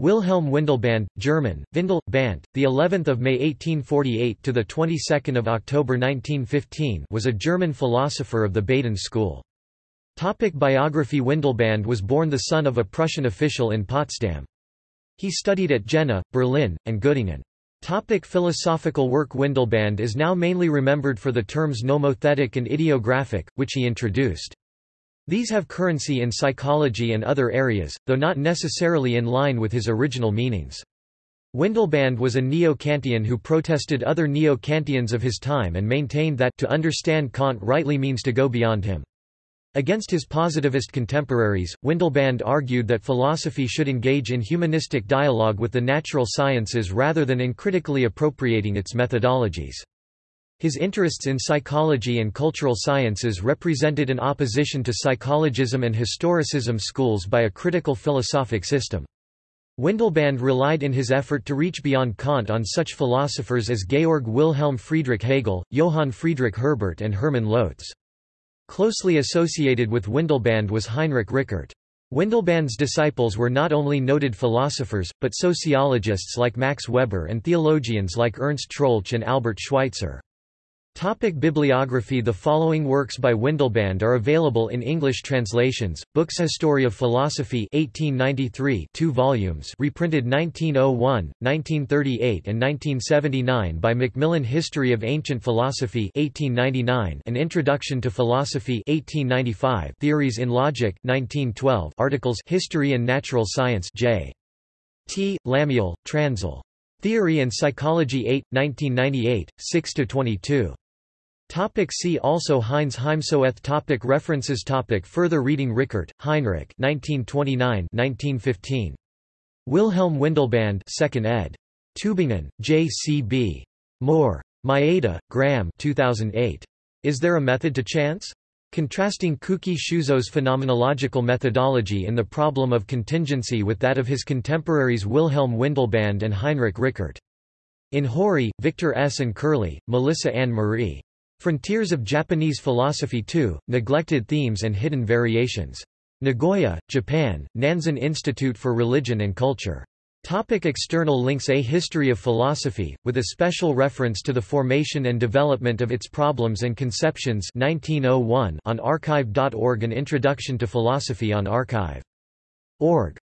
Wilhelm Windelband, German, Windel, Band, the 11th of May 1848 to the 22nd of October 1915, was a German philosopher of the Baden school. Topic biography Windelband was born the son of a Prussian official in Potsdam. He studied at Jena, Berlin, and Göttingen. Topic philosophical work Windelband is now mainly remembered for the terms nomothetic and idiographic, which he introduced. These have currency in psychology and other areas, though not necessarily in line with his original meanings. Windelband was a neo-Kantian who protested other neo-Kantians of his time and maintained that to understand Kant rightly means to go beyond him. Against his positivist contemporaries, Windelband argued that philosophy should engage in humanistic dialogue with the natural sciences rather than in critically appropriating its methodologies. His interests in psychology and cultural sciences represented an opposition to psychologism and historicism schools by a critical philosophic system. Windelband relied in his effort to reach beyond Kant on such philosophers as Georg Wilhelm Friedrich Hegel, Johann Friedrich Herbart and Hermann Lotze. Closely associated with Windelband was Heinrich Rickert. Windelband's disciples were not only noted philosophers, but sociologists like Max Weber and theologians like Ernst Troeltsch and Albert Schweitzer. Topic bibliography The following works by Windelband are available in English translations, Books History of Philosophy 1893 2 volumes reprinted 1901, 1938 and 1979 by Macmillan History of Ancient Philosophy 1899 An Introduction to Philosophy 1895 Theories in Logic 1912 Articles History and Natural Science J. T. Lamiell, Transl. Theory and Psychology 8, 1998, 6–22. Topic see also Heinz Heimsoeth topic References topic Further reading Rickert, Heinrich 1929–1915. Wilhelm Windelband 2nd ed. Tübingen, J.C.B. Mohr. Mayeda, Graham 2008. Is There a Method to Chance? Contrasting Kuki Shuzo's phenomenological methodology in the problem of contingency with that of his contemporaries Wilhelm Windelband and Heinrich Rickert. In Hori, Victor S. and Curley, Melissa Ann Marie. Frontiers of Japanese Philosophy 2, Neglected Themes and Hidden Variations. Nagoya, Japan, Nanzan Institute for Religion and Culture. Topic external links A History of Philosophy, with a special reference to the formation and development of its problems and conceptions 1901 on archive.org An Introduction to Philosophy on archive.org